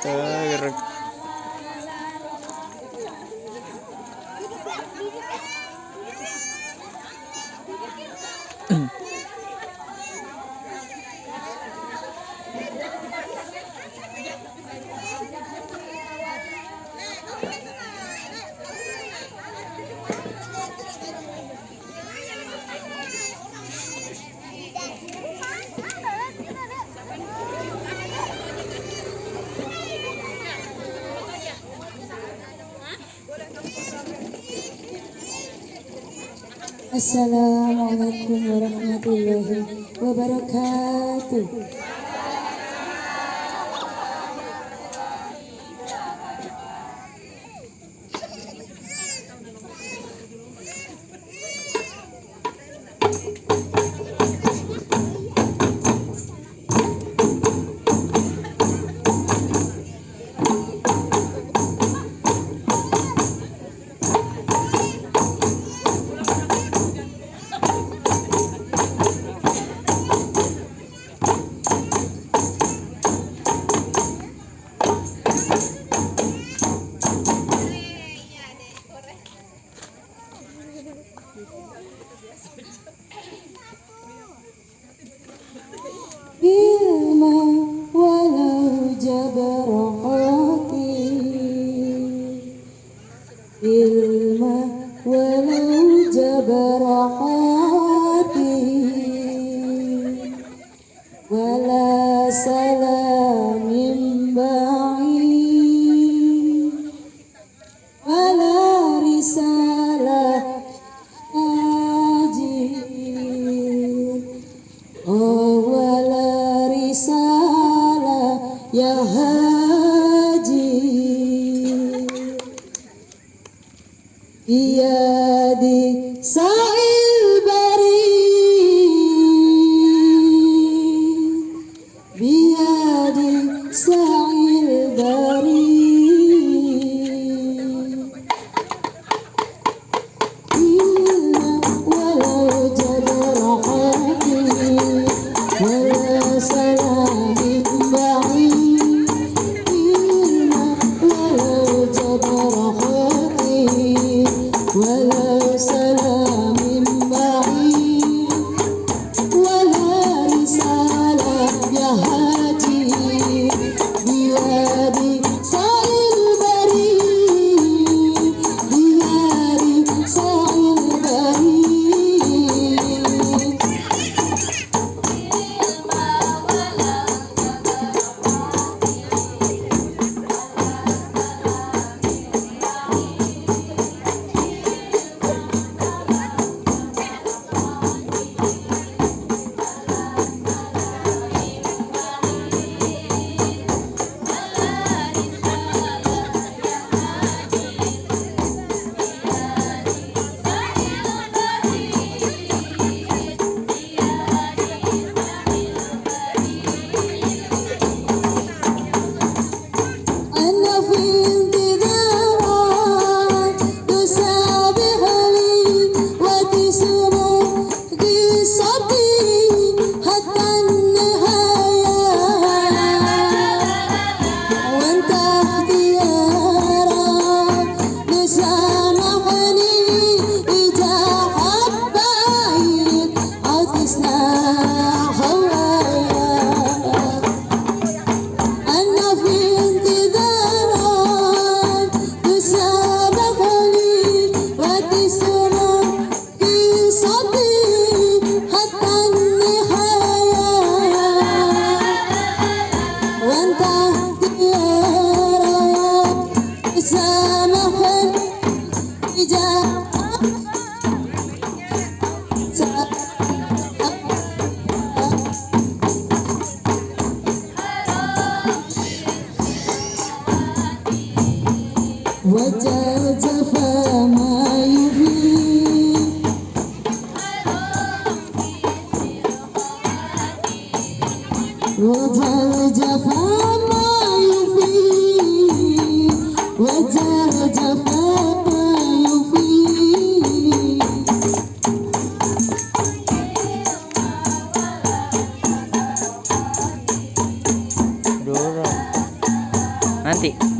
자, Assalamualaikum warahmatullahi wabarakatuh. What's up, what's up, Dorong.